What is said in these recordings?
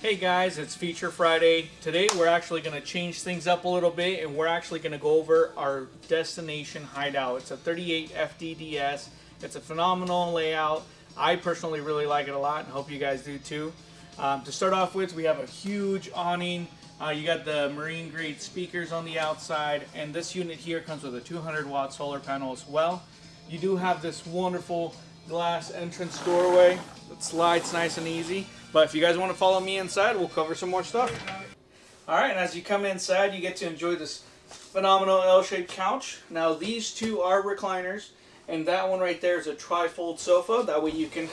Hey guys, it's Feature Friday. Today we're actually going to change things up a little bit and we're actually going to go over our destination hideout. It's a 38 FDDS. It's a phenomenal layout. I personally really like it a lot and hope you guys do too. Um, to start off with, we have a huge awning. Uh, you got the marine grade speakers on the outside and this unit here comes with a 200 watt solar panel as well. You do have this wonderful glass entrance doorway that slides nice and easy. But if you guys want to follow me inside, we'll cover some more stuff. All right, and as you come inside, you get to enjoy this phenomenal L-shaped couch. Now these two are recliners, and that one right there is a tri-fold sofa. That way you can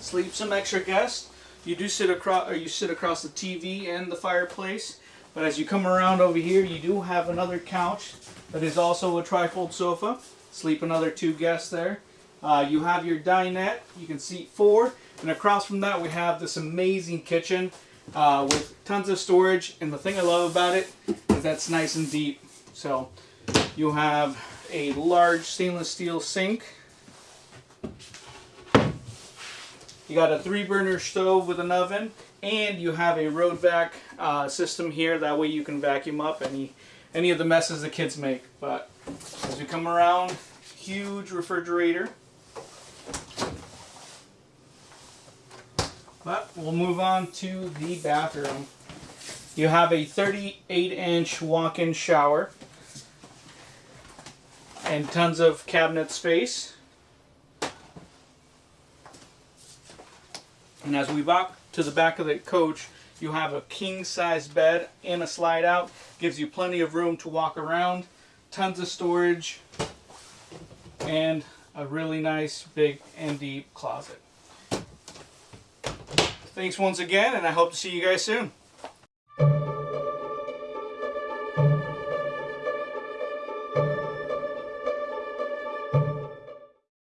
sleep some extra guests. You do sit across, or you sit across the TV and the fireplace. But as you come around over here, you do have another couch that is also a tri-fold sofa. Sleep another two guests there. Uh, you have your dinette. You can seat four. And across from that, we have this amazing kitchen uh, with tons of storage. And the thing I love about it is that's nice and deep. So you have a large stainless steel sink. You got a three burner stove with an oven. And you have a road vac uh, system here. That way you can vacuum up any, any of the messes the kids make. But as we come around, huge refrigerator. But we'll move on to the bathroom. You have a 38 inch walk-in shower and tons of cabinet space. And as we walk to the back of the coach, you have a king size bed and a slide out. Gives you plenty of room to walk around. Tons of storage and a really nice big and deep closet. Thanks once again, and I hope to see you guys soon.